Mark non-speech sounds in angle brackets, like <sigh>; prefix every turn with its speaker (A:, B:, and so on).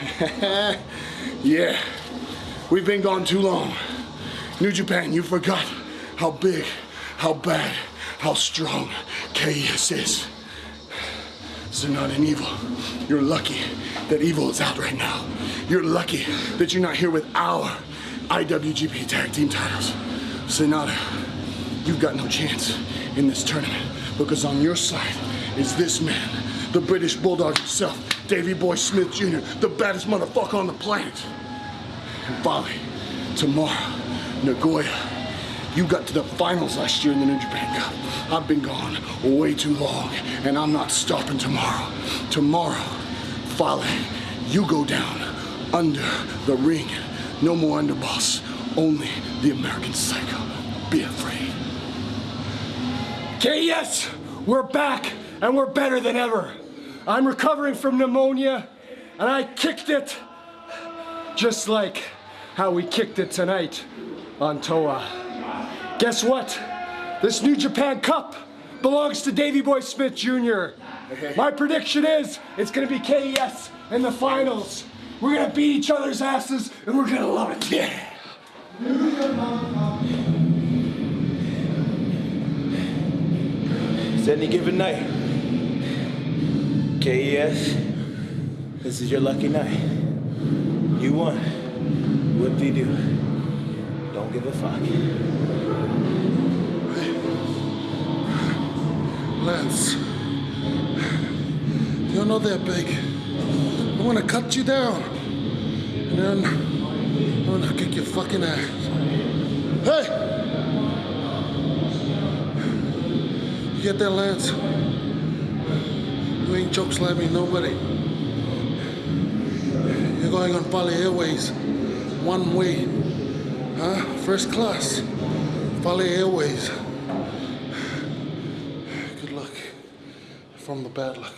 A: <laughs> yeah, we've been gone too long. New Japan, you forgot how big, how bad, how strong KES is. Sanada an Evil, you're lucky that Evil is out right now. You're lucky that you're not here with our IWGP Tag Team titles. Sanada, you've got no chance in this tournament because on your side is this man, the British Bulldog himself, Davey Boy Smith Jr., the baddest motherfucker on the planet. And Bobby, tomorrow, Nagoya, you got to the finals last year in the New Japan Cup. I've been gone way too long, and I'm not stopping tomorrow. Tomorrow, Fale, you go down under the ring. No more underboss, only the American Psycho. Be afraid.
B: Yes, we're back and we're better than ever. I'm recovering from pneumonia and I kicked it just like how we kicked it tonight on Toa. Guess what? This New Japan Cup belongs to Davey Boy Smith Jr. My prediction is it's gonna be KES in the finals. We're gonna beat each other's asses and we're gonna love it. Yeah.
C: It's any given night. KES, this is your lucky night. You won. What do you do? Don't give a fuck.
A: Lance, you're not that big. I want to cut you down. And then I'm going to kick your fucking ass. Hey! You get that, Lance? Choke slamming nobody. You're going on Fale Airways. One way. Huh? First class. Fale Airways. Good luck. From the bad luck.